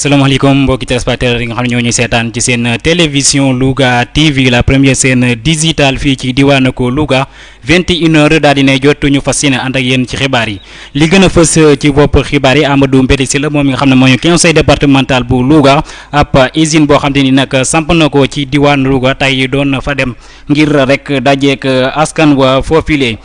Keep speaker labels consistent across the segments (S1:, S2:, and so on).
S1: salaamaaleykum mbokki téléspectateurs yi nga xam ne ñoo ñuy seetaan ci seen télévision Louga TV la première chaîne digitale fii ci diwaanu ko Louga 21 heures daal dinay jot ñu fas yéene ànd ak yéen ci xibaar yi li gën a fës euh, ci bopp xibaar yi Amadou Mbéri Sylla moom mi nga xam ne mooy conseil départemental bu Louga ab usine boo xam ne ni nag samp na ko ci diwaan Louga tey doon fa dem ngir rek dajeek euh, askan wa foofile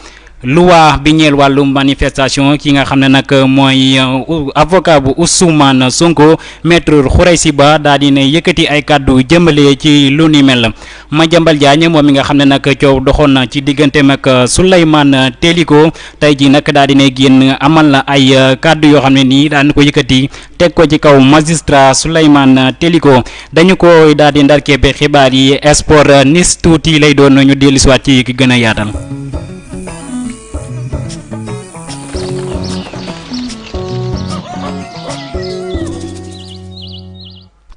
S1: luwaa bi ñeel wàllu manifestation ki nga xam ne nag mooy euh, avocat bu Ousmane Sonko maître Khoureysi Ba daal di ne yëkkati ay kàddu jëmale ci lu ni mel Madiambal Diagne moom mi nga xam ne nag coow doxoon na ci digganteem ak euh, Souleymane euh, Teliko tey jii nag daal di ne génn amal na ay euh, kàddu yoo xam ne nii daan ko yëkkati teg ko ci kaw magistrat Souleymane Teliko dañu ko daal di ndarkee ba xibaar yi sport nis tuuti lay doon ñu dellusiwaat ci ki gën a yaatal.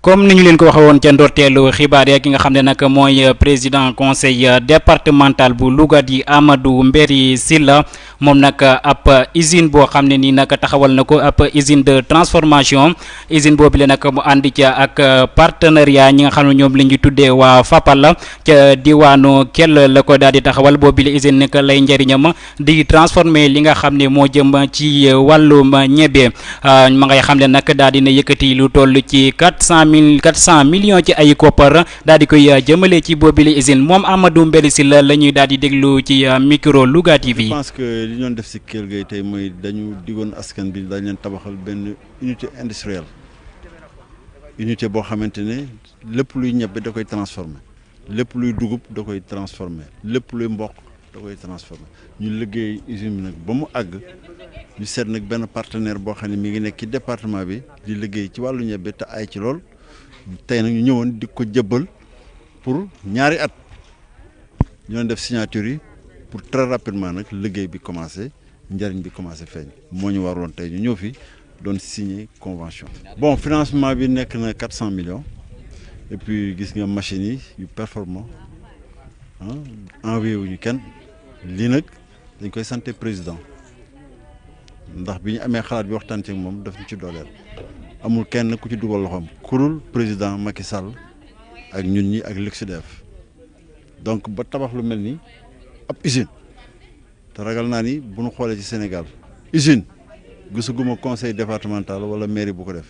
S1: comme ni ñu leen ko waxee woon ca ndorteelu xibaar ya ki nga xam ne nag mooy euh, président conseil euh, départemental bu Louga di Amadou Mbéri Sylla moom nag euh, ab usine boo xam ne nii nag taxawal na ko ab usine de transformation usine boobu la nag mu ànd ca ak partenariat ñi nga xam ne ñoom la ñu tuddee waa Fapal la ca diwaanu Kell la ko daal di taxawal boobu la usine nag lay njëriñam di transformer li nga xam ne moo jëm ci euh, wàllum ñebe euh, ma ngay xam ne nag daal dina yëkkati lu toll ci quatre cent mille quatre cent millions ci ay koppar daal di koy euh, jëmale ci boobile usine moom Amadou Mbéri Sylla la ñuy daal di déglu ci micro Louga TV.
S2: je pense que li ñoon def si Kelle Gueye tey mooy dañu digoon askan bi dañ leen tabaxal benn unité industrielle unité boo xamante ne lépp luy ñebe da koy transformer lépp luy dugub da koy transformer lépp luy mboq. da koy transformé ñu liggéey usine bi nag ba mu àgg ñu seet nag benn partenaire boo xam ne mi ngi nekk ci département bi di liggéey ci wàllu ñebe te ay ci lool tey nag ñu ñëwoon di ko jëbbal pour ñaari at ñu doon def signature yi pour très rapidement nag liggéey bi commencé njariñ bi commencé feeñ moo ñu waroon tey ñu ñëw fi doon signé convention. bon financement bi nekk na quatre cent millions et puis gis nga machines yi yu performant ah envoyé wuñu kenn lii nag dañ koy santé président ndax bi ñu amee xalaat bi waxtaan ci moom daf ñu ci dooleel amul kenn ku ci dugal loxoom kurul président Macky Sall ak ñun ñi ak Luxdef donc ba tabax lu mel ni ab usine. te ragal naa ni bu ñu xoolee ci Sénégal usine gisaguma conseil départemental wala mairie bu ko def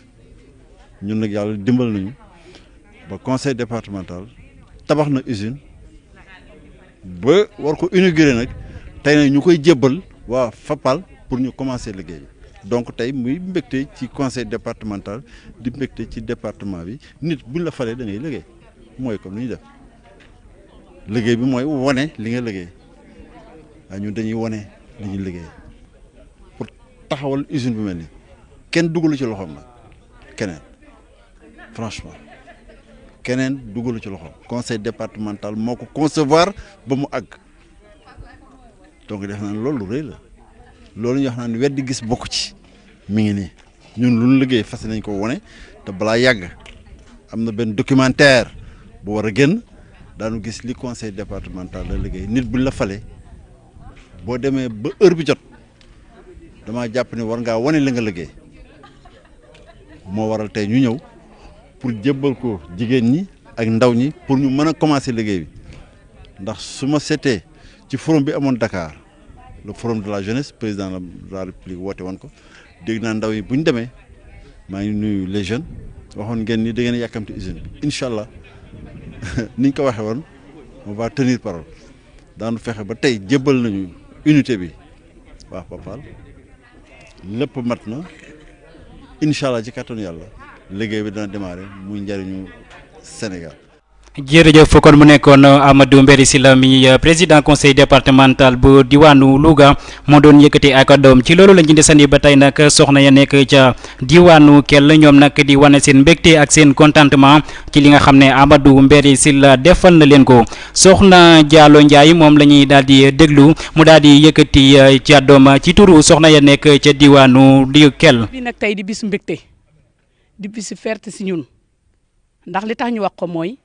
S2: ñun nag yàlla dimbal nañu ba conseil départemental tabax na usine ba war ko inaugurer nag tey nag ñu koy jébbal waa Fapal pour ñu commencer liggéey bi donc tey muy mbégte ci conseil départemental di mbégte ci département bi nit buñ la falee da ngay liggéey mooy comme ni ñu def liggéey bi mooy wane li nga liggéey. waaye ñun dañuy wone li ñu liggéey pour taxawal usine bu mel ni kenn dugalu ci loxoom nag keneen franchement keneen dugalu ci loxoom conseil départemental moo ko concevoir ba mu àgg donc def naa ne loolu lu rëy la loolu ñu wax naan weddi gis bokk ci mi ngi nii ñun lu ñu liggéey fas nañ ko wone te balaa yàgg am na benn documentaire bu war a génn daanu gis li conseil départemental la liggéey nit bu la fale boo demee ba heure bi jot dama jàpp ne war ngaa wane la nga liggéey moo waral tey ñu ñëw pour jébbal ko jigéen ñi ak ndaw ñi pour ñu mën a commencer liggéey bi ndax su ma seetee ci forum bi amoon Dakar le forum de la jeunesse président de la république woote woon ko dégg naa ndaw yi bu ñu demee maa ngi nuyu les jeunes waxoon ngeen ni da ngeen yàkkamti usine bi incha allah ni ñu ko waxee woon on va tenir parole daanu fexe ba tey jébbal nañu unité bi waa Fapal lépp mat na incha allah ci kàttanu yàlla liggéey bi dana démarrer muy njëriñu Sénégal.
S1: jërëjëf kon mu nekkoon euh, Amadou Mbéri Sylla mi euh, président conseil départemental bu diwaanu Louga moo doon yëkkati ak doom ci loolu lañ ci desandi ba tey nag soxna ya nekk ca diwaanu Kell ñoom nag di wane seen mbégte ak seen contentement ci li nga xam ne Amadou Mbéri Sylla defal na leen ko soxna Diallo Ndiaye moom la ñuy daal di déglu mu daal di yëkkati euh, ca doom ci turu soxna ya nekk ca diwaanu di Kell.
S3: bi nag tey di bisu mbégte di bisu ferte si ñun. ndax li tax ñu wax ko mooy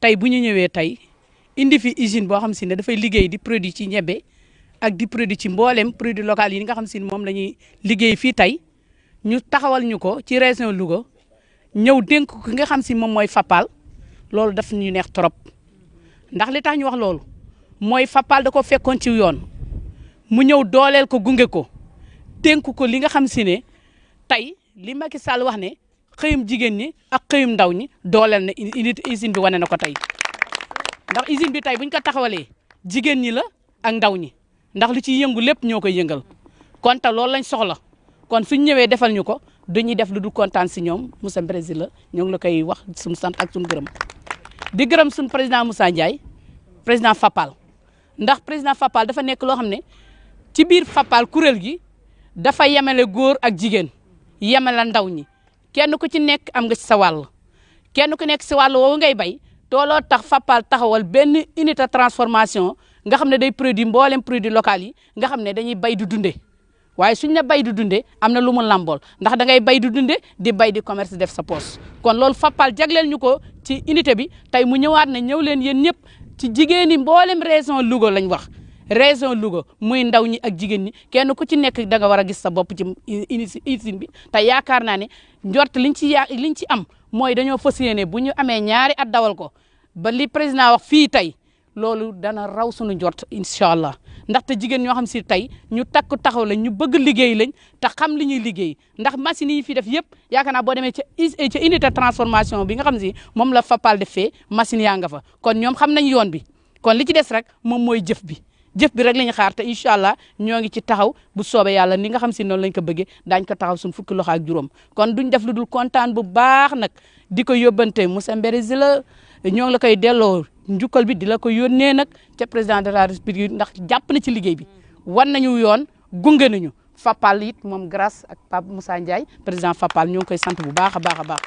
S3: tey bu ñu ñëwee tey indi fi usine boo xam si ne dafay liggéey di produit ci ñebe ak di produit ci mboolem produit local yi nga xam si ne moom la ñuy liggéey fii tey ñu taxawal ñu ko ci région Louga ñëw dénk ko ki nga xam si moom mooy Fapal loolu daf ñu neex trop ndax li tax ñu wax loolu mooy Fapal da ko fekkoon ci yoon mu ñëw dooleel ko gunge ko dénk ko li nga xam si ne tey li Macky Sall wax ne xëyum jigéen ñi ak xëyum ndaw ñi dooleel na unité usine bi wane na ko tey ndax usine bi tey buñ ko taxawalee jigéen ñi la ak ndaw ñi ndax li ciy yëngu lépp ñoo koy yëngal kon te loolu lañ soxla kon suñ ñëwee defal ñu ko dañuy def lu du kontaan si ñoom Moussa Brésil la ñoo ngi la koy wax suñu sant ak suñu gërëm di gërëm suñu président Moussa Ndiaye président FAPAL ndax président Fapal dafa nekk loo xam ne ci biir Fapal kuréel gi dafa yemale góor ak jigéen yemale ndaw ñi kenn ku ci nekk am nga ci sa wàll kenn ku nekk si wàll woowu ngay bay tooloo tax Fapal taxawal benn unité transformation nga xam ne day produit mboolem produit local yi nga xam ne dañuy bay du dunde waaye suñ ne bay di dunde am na lu mu làmbool ndax da ngay bay di dunde di bay di commerce def sa poos kon loolu Fapal jagleel ñu ko ci unité bi tey mu ñëwaat na ñëw leen yéen ñëpp ci jigéen ñi mboolem région Louga lañ wax région Louga muy ndaw ñi ak jigéen ñi kenn ku ci nekk da nga war a gis sa bopp ci usine bi te yaakaar naa ne njort liñ ci yaa liñ ci am mooy dañoo fas yéene bu ñu amee ñaari at dawal ko ba li président wax fii tey loolu dana raw sunu njort incha allah ndaxte jigéen ñoo xam si tey ñu takk taxaw lañ ñu bëgg liggéey lañ te xam li ñuy liggéey ndax machine yi fi def yëpp yaakaar naa boo demee ca eh, ca unité transformation bi nga xam si moom la Fapal defee machine yaa nga fa kon ñoom xam nañ yoon bi kon li ci des rek moom mooy jëf bi jëf bi rek la ñu xaar te incha allah ñoo ngi ci taxaw bu soobee yàlla ni nga xam si noonu lañ ko bëggee daañ ko taxaw suñ fukki loxo ak juróom kon duñ def lu dul kontaan bu baax nag di ko yóbbante Moussa Mbérési la ñoo ngi la koy delloo njukkal bi di la ko yónnee nag ca président de la république ndax jàpp na ci liggéey bi wan nañu yoon gunge nañu Fapal it moom grâce ak Pape Moussa Ndiaye président Fapal ñoo ngi koy sant bu baax a baax a baax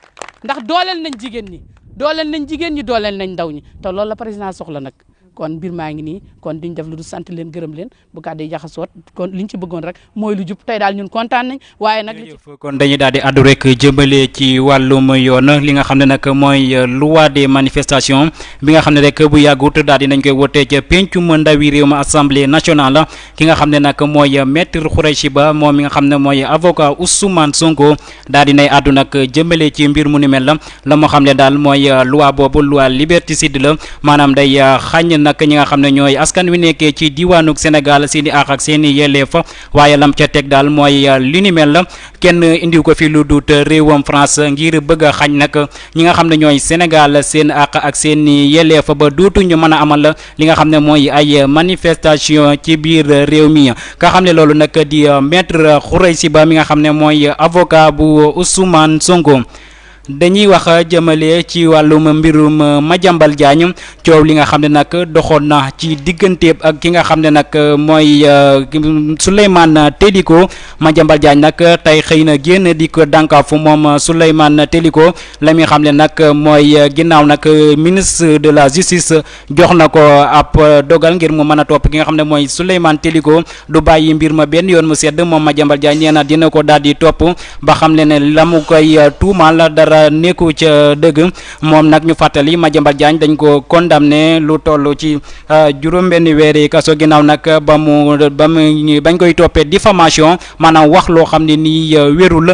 S3: ndax dooleel nañ jigéen ñi dooleel nañ jigéen ñi dooleel nañ ndaw ñi te loolu la président soxla nag kon mbir maa ngi nii kon duñ def lu dul sant leen gërëm leen bu kàddu yi jaxasoot kon liñ ci bëggoon rek mooy lu jub tey daal ñun kontaan nañ waaye nag
S1: kon dañuy daal di àddu rek jëmale ci wàllum yoon li nga xam ne nag mooy euh, loi des manifestations bi nga xam ne rek bu yàggut daal di nañ koy wotee ca pencum ndawi réew ma assemblée nationale ki nga xam ne nag mooy maître Khoureychi Ba moom mi nga xam ne mooy avocat Ousmane Sonko daal di nay àddu nag jëmale ci mbir mu ni mel la la moo xam ne daal mooy euh, loi boobu loi liberticide la maanaam day euh, xàññ nag ñi nga xam ne ñooy askan wi nekkee ci diwaanug Sénégal seen i àq ak seen i yelleef waaye lam ca teg daal mooy euh, li ni mel la kenn indiw ko fi lu duut réewam France ngir bëgg a xañ nag ñi nga xam ne ñooy Sénégal seen àq ak seen i yelleef ba duutuñu mën a amal li nga xam ne mooy ay manifestation ci biir réew mi nga xam ne loolu nag di maître Khoureychi Ba mi nga xam ne mooy avocat bu Ousmane Sonko dañuy wax jëmale ci wàllum mbirum Madiambal Diagne coow li nga xam ne nag doxoon na ci digganteeb ak ki nga xam ne nag mooy Souleymane Teliko Madiambal Diagne nag tey xëy na génn di ko dànkaafu moom Souleymane Teliko la mi xam ne nag mooy ginnaaw nag ministre de la justice jox na ko ab dogal ngir mu mën a topp ki nga xam ne mooy Souleymane Téliko du bàyyi mbir ma benn yoon mu sedd moom Madiambal Diagne nee na dina ko daal di topp ba xam ne ne la mu koy tuumaal dara nekku ca dëgg moom nag ñu fàttali Madiambal Diagne dañ ko condamné lu toll ci juróom-benn weeri kaso ginnaaw nag ba mu ba mu bañ koy toppee diffamation maanaam wax loo xam ne nii wérul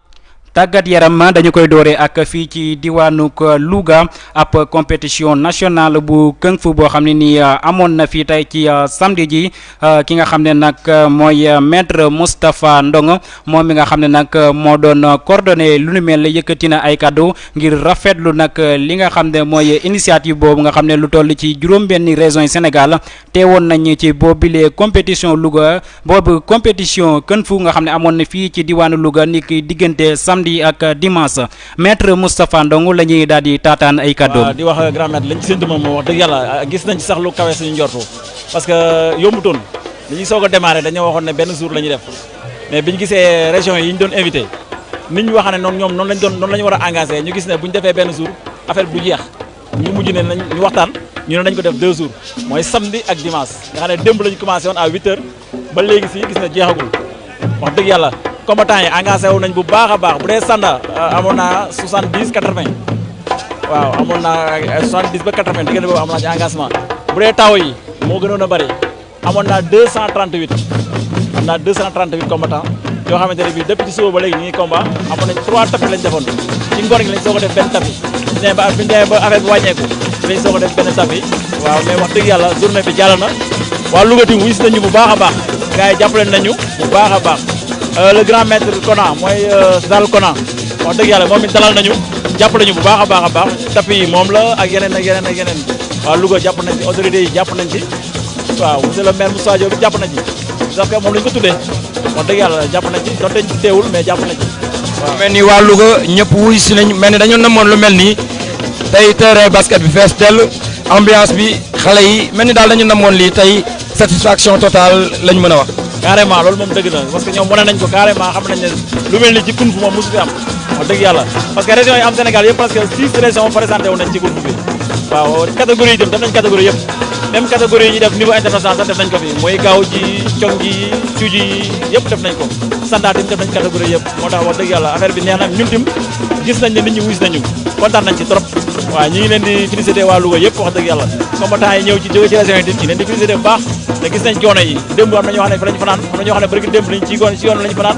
S1: tàggat yaram dañu koy dooree ak fii ci diwaanug Louga ab compétition nationale bu kung fu boo xam ne nii amoon na fii tey ci samedi ji ki nga xam ne nag mooy maître Moustapha Ndong moom mi nga xam ne nag moo doon coordonné lu nu mel yëkkati na ay kàddu ngir rafetlu nag li nga xam ne mooy initiative boobu nga xam ne lu toll ci juróom-benni régions yi Sénégal teewoon nañ ci boobile compétition Louga boobu compétition kën fu nga xam ne amoon na fii ci diwaanu Louga ni ki diggante samedi ak dimanche maître Moustapha Ndong la ñuy daal di taataan ay kàddoom.
S4: di wax grand maître lañ ci séntu moom wax dëgg yàlla gis nañ ci sax lu kawe suñu njortu parce que yombutoon li ñuy soog a démarré dañoo waxoon ne benn jour la ñuy def mais biñ gisee région yi ñu doon invité nit ñu wax ne noonu ñoom noonu lañ doon noonu la ñu war a engagé ñu gis ne bu ñu defee benn jour affaire bu jeex. ñu mujj ne nañ ñu waxtaan ñu ne nañ ko def deux jours mooy samedi ak dimanche nga xam ne démb lañu commencé woon à huit heures ba léegi si gis na jeexagul wax dëgg yàlla combattant yi engagé wu nañ bu baax a baax bu dee sanda euh, amoon naa soixante dix quatre vingt waaw amoon naa euh, soixante dix ba quatre vingt diggante boobu amoon naa ci engagement bu dee taw yi moo gënoon a bëri amoon naa 238 am naa 238 combattants yoo xamante ne bii depuis ci suba ba léegi ñu ngi combat amoon nañ 3 tapis lañ defoon ci ngor gi lañ soog a def benn tapis bi nee ba bi nee ba affaire bi wàññeeku lañ soog a def benn tapis waaw mais wax dëgg yàlla journée bi jàll na waa Louga tim wis nañu bu baax a baax gars yi jàppale nañu bu baax a baax le grand maître Kona mooy Zal Kona wax dëgg yàlla moom it dalal nañu jàppale ñu bu baax a baax a baax tapis yi moom la ak yeneen ak yeneen ak yeneen waa Louga jàpp nañ ci autorités yi jàpp nañ ci waaw monsieur le maire Moussa Diop jàpp na ci parce que moom la ñu ko tuddee wax dëgg yàlla jàpp na ci donte teewul mais jàpp na ci waaw.
S5: mel ni waa Louga ñëpp wuy si nañ mel ni dañoo namoon lu mel nii tey terrain basket bi fees dell ambiance bi xale yi mel ni daal dañu namoon lii tey satisfaction totale lañ mën a wax.
S4: carrément loolu moom dëgg na parce que ñoom wane nañ ko carrément xam nañ ne lu mel ni ci kunf moom mosu fi am wax dëgg yàlla parce que régions yi am Sénégal yëpp parce que six régions présenté wu nañ ci kunf bi waaw catégorie yi itam def nañ catégorie yëpp même catégorie yi ñu def niveau international sax def nañ ko fi mooy gaaw ji cong ji cuuj yi yëpp def nañ ko sandaat yi def nañ catégorie yëpp moo tax wax dëgg yàlla affaire bi neex na ñun tim gis nañ ne nit ñi wuus nañu kontaan nañ ci trop waaw ñu ngi leen di félicité waa Louga yëpp wax dëgg yàlla combattant yi ñëw ci jóge ci région yi tim ñu leen di félicité bu baax te gis nañ coono yi démb am na ñoo xam ne fi lañu fanaan am na ñoo xam ne bëri démb lañ ci goon ci yoon lañu fanaan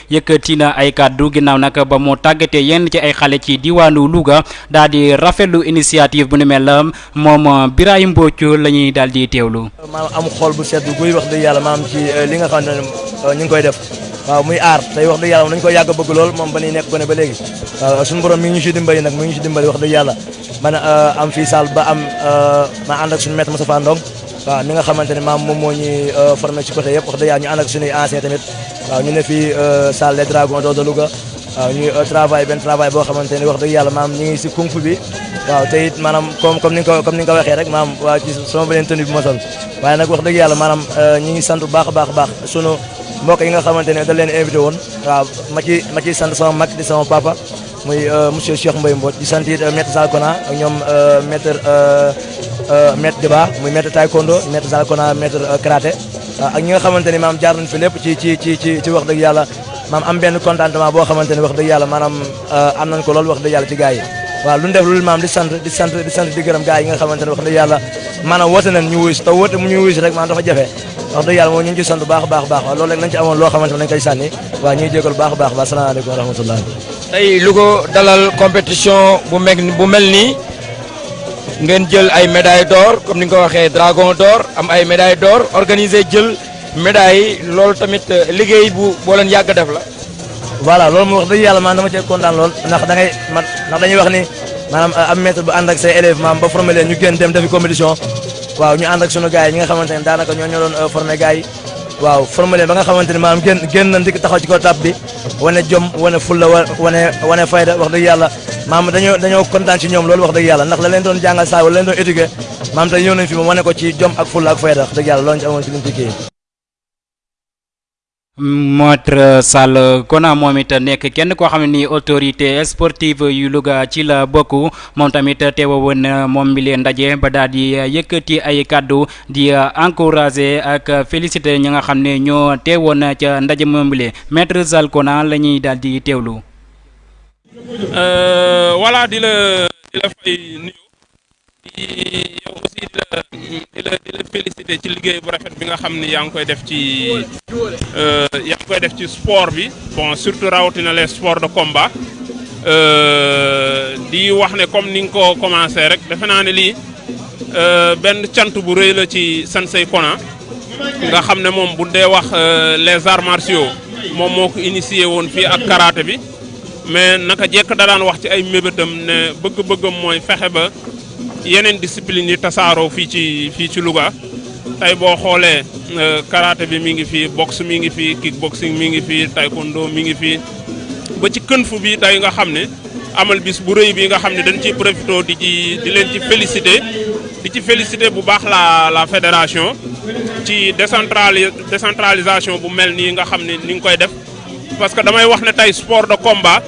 S1: yëkkati na ay kàddu ginnaaw nag ba mu tàggatee yenn ci ay xale ci diwaanu Louga daal di rafetlu initiative bu ni mel la moom euh, Birahim Mbodj la ñuy daal di teewlu.
S6: maam am xool bu sedd guy wax dëgg yàlla maam ci euh, li nga xam ne euh, ñu ngi koy def waaw muy aar tey wax dëgg yàlla moom dañu koy yàgg bëgg lool moom ba ñuy nekk gone ba léegi waaw suñu borom mi ngi ñu si dimbali nag mi ngi ñu si dimbali wax dëgg yàlla man am fii saal ba am ma ànd ak suñu maître Moustapha Ndong waaw mi nga xamante ne maam moom moo ñuy euh, formé ci côté yëpp wax dëgg yàlla ñu ànd ak suñuy anciens tamit waaw ñu ne fii euh, salle des dragons de Louga waaw ñuy euh, travail benn travail boo xamante ni wax dëgg yàlla maam ñu ngi si kung fu bi waaw te it maanaam comme comme ni nga ko comme ni nga ko waxee rek maam waa ci sama beneen tenue bi ma sol waaye nag wax dëgg yàlla maanaam euh, ñi ngi sant bu baax a baax a baax sunu mbokk yi nga xamante ne da leen invité woon waaw ma ci ma ciy sant sama mag di sama papa muy euh, monsieur Cheikh Mbaye Mbodj di sant it euh, maître Zalkona ak ñoom euh, maître maître débat muy maître taekwondo maître Zalkona maître karaté ak ñi nga xamante ni maam jaar nañ fi lépp ci ci ci ci ci wax dëgg yàlla maam am benn contentement boo xamante ni wax dëgg yàlla maanaam am nañ ko lool wax dëgg yàlla ci gars yi waaw lu ñu def lu maam di sant di sant di sant di gërëm gars yi nga xamante ne wax dëgg yàlla maanaam woote nañ ñu wuyu si te woote mu ñu wuyu si rek maanaam dafa jafe wax dëgg yàlla moom ñu ngi ci sant baax baax baax waaw loolu rek lañ ci amoon loo xamante ne lañ koy sànni waaw ñuy jégal baax baax baax salaamaaleykum wa rahmatullah
S5: tey lu ko dalal compétition bu mel bu mel nii ngeen jël ay médaille d'or comme ni nga ko waxee dragon d'or am ay médaille d'or organisé jël médaille yi loolu tamit euh, liggéey bu boo leen yàgg def la
S6: voilà loolu moom wax dëgg yàlla man dama cee kontaan lool ndax da ngay man ndax dañuy wax ni maanaam am maître bu ànd ak say élèves maam ba formé leen ñu génn dem defi compétition waaw ñu ànd ak sunu gars yi ñi nga xamante ne daanaka ñoo ñoo doon euh, formé gars yi waaw formé leen ba nga xamante ne maanaam génn génn nañ di taxaw ci ko tab bi wane jom wane fulla wa- wane wane fayda wax dëgg yàlla maam dañoo dañoo kontaan ci ñoom loolu wax dëgg yàlla ndax la leen doon jàngal saa wala leen doon éduqué maam tey ñëw nañ fi moom wane ko ci jom ak fulla ak fayda wax dëgg yàlla loolu ñu ci amoon ci liñ ci kii
S1: Maître Sall Kona moom it nekk kenn koo xam ne nii autorité sportive yu Louga ci la bokk moom tamit teewa woon moom mi leen ndaje ba daal di yëkkati ay kàddu di encourager ak féliciter ñi nga xam ne ñoo teewoon ca ndaje moom mi leen Maître Sall Kona la ñuy daal di teewlu.
S7: voilà di la di la fay nuyu yow aussi it euh, di la di la félicité ci liggéey bu rafet bi nga xam ni yaa ngi koy def ci euh, yaa ngi koy def ci sport bi bon surtout rawatina les sports de combat Euh, di wax ne comme ni nga ko commencé rek defe naa ne lii euh, benn cant bu rëy la ci Sensei Kona nga xam ne moom bu dee wax euh, les arts martiaux moom moo ko initié woon fii ak karaté bi mais naka jekk da daan wax ci ay mébétam ne bëgg-bëggam mooy fexe ba yeneen discipline yi tasaaroo fii ci fii ci Louga tey boo xoolee euh, karaté bi mi ngi fi boxe mi ngi fi kickboxing mi ngi fi taekwondo mi ngi fi ba ci kën fu bi tey nga xam ne amal bis bu rëy bi nga xam ne dañ ciy profité di ci di leen ci félicité di ci félicité bu baax la la fédération ci décentrali décentralisation bu mel nii nga xam ne ni nga koy def parce que damay wax ne tey sport de combat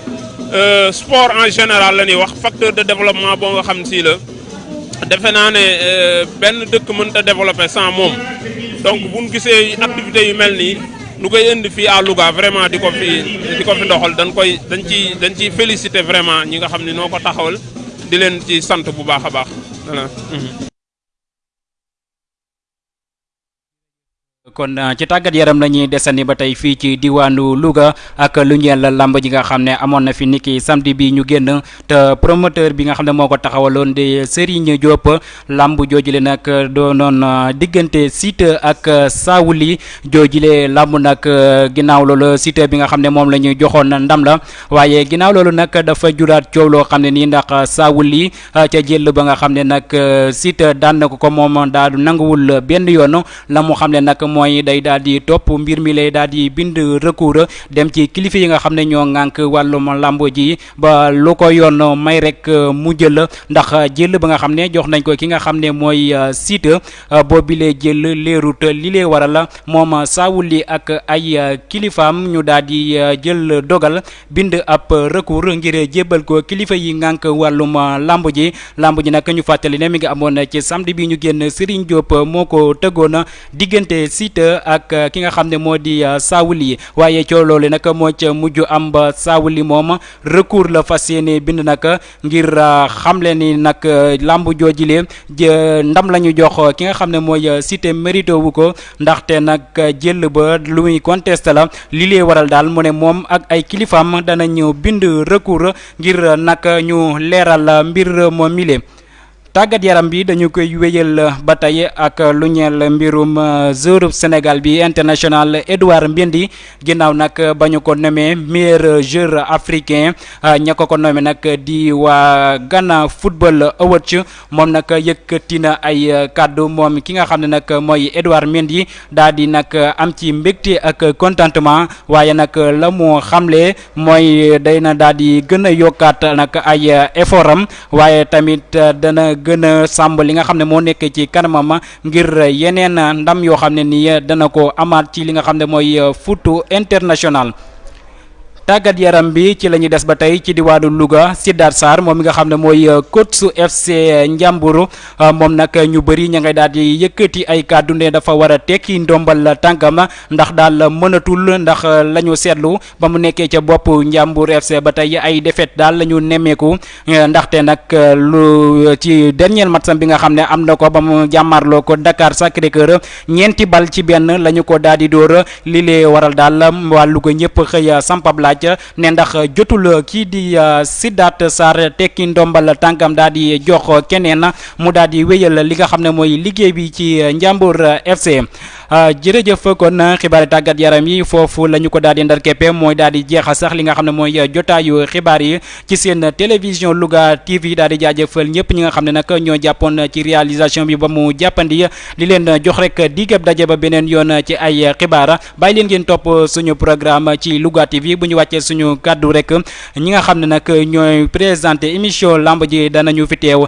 S7: euh, sport en général la ñuy wax facteur de développement boo nga xam si la defe naa ne euh, benn dëkk mënta développer sans moom donc bu ñu gisee activités yu mel nii lu koy indi fii à Louga vraiment di ko fi di ko fi ndoxal dañ koy dañ ciy dañ ciy féliciter vraiment ñi nga xam ne noo ko taxawal di leen ci sant bu baax a baax voilà. Mhm.
S1: kon euh, ci tàggat yaram la ñuy desandi ba tey fii ci diwaanu Louga ak lu ñeel lamb ji nga xam ne amoon na fi niki samedi bi ñu génn te promoteur bi nga xam ne moo ko taxawaloon di Serigne Diop lamb joojule nag doonoon euh, diggante Siteu ak euh, Saouli joojule lamb nag ginnaaw loolu Siteu bi nga xam ne moom la ñu joxoon ndam la waaye ginnaaw loolu nag dafa juraat coow loo xam ne nii ndax Saouli ca jël ba nga xam ne nag Siteu daan na ko ko moom daal du nanguwul benn yoon la mu xam ne nag mooy day daal di topp mbir mi lay daal di bind recours dem ci kilifa yi nga xam ne ñoo ŋànk wàllum làmb ji ba lu ko yoon may rek mu jël ndax jël ba nga xam ne jox nañ ko ki nga xam ne mooy Siteu boobi lay jël leerut li lay waral moom saawuli ak ay kilifaam ñu daal di jël dogal bind ab recours ngir jébbal ko kilifa yi ngànk wàllum lamb ji lamb ji nag ñu fàttali ne mi ngi amoon ci samedi bi ñu génn Serigne Diop moo ko tëggoon diggante Siteu ak ki nga xam ne moo di Saawuli waaye coow loolu nag moo ca mujj am ba Saawuli moom recours la fas yéene bind nag ngir euh, xamle ni nag euh, làmb joojile ndam la ñu jox euh, ki nga xam ne mooy Siteu mérité wu ko ndaxte nag jël ba lu muy contesté la li lay waral daal mu ne moom ak ay kilifaam danañu bind recours ngir nag ñu leeral mbir moom mile tàggat yaram bi dañu koy wéyal euh, ba tey ak euh, lu ñeel mbirum euh, joueur Sénégal bi international Edouard Mendy ginnaaw nag ba ñu ko nommé meilleur joueur africain ña ko ko nommé nag di waa Ghana Football Awards moom nag yëkkati na ay kàddu moom ki nga xam ne nag mooy Edouard Mendy daal di nag am ci mbégte ak contentement waaye nag la mu xamle mooy day na daal di gën a yokkaat nag ay effort am waaye tamit dana gën a sàmb li nga xam ne moo nekk ci kanamam ngir yeneen ndam yoo xam ne nii dana ko amaat ci li nga xam ne mooy foot international. tàggat yaram bi ci la ñuy des ba tey ci diwaanu Louga Sidaat Sarr moom mi nga xam ne mooy coach su FC Njàmbur moom nag ñu bëri ña ngay daal di yëkkati ay kàddu ne dafa war a tekki ndombal tànkam ndax daal mënatul ndax la ñu seetlu ba mu nekkee ca bopp Njàmbur FC ba tey ay défaite daal la ñu nemmeeku eh, ndaxte nag eh, lu ci dernier match am bi nga xam ne am na ko ba mu jàmmarloo ko Dakar Sacré-Cœur ñeenti bal ci benn la ñu ko daal di dóor li lee waral daal wàllu ko ñëpp xëy a sampab laaj ne ndax jotul kii di eh, Sidaat Sarr tekki ndombal tànkam daal di jox keneen mu daal di wéyal li nga xam ne mooy liggéey bi ci Njàmbur FC Ah, jërëjëf kon ah, xibaari tàggat yaram yi foofu la ñu ko daal di ndar keppe mooy daal di jeexa sax li nga xam ne mooy ah, jotaayu xibaar yi ci seen télévision Louga TV daal di jaajëfal ñëpp ñi nga xam ne nag ñoo jàppoon ci réalisation bi ba mu jàppandi li leen jox rek digab daje ba beneen yoon ci ay xibaar bàyyi leen ngeen topp suñu programme ci Louga TV bu ñu wàccee suñu kàddu rek ñi nga xam ne nag ñooy présenté émission lamb ji danañu fi teew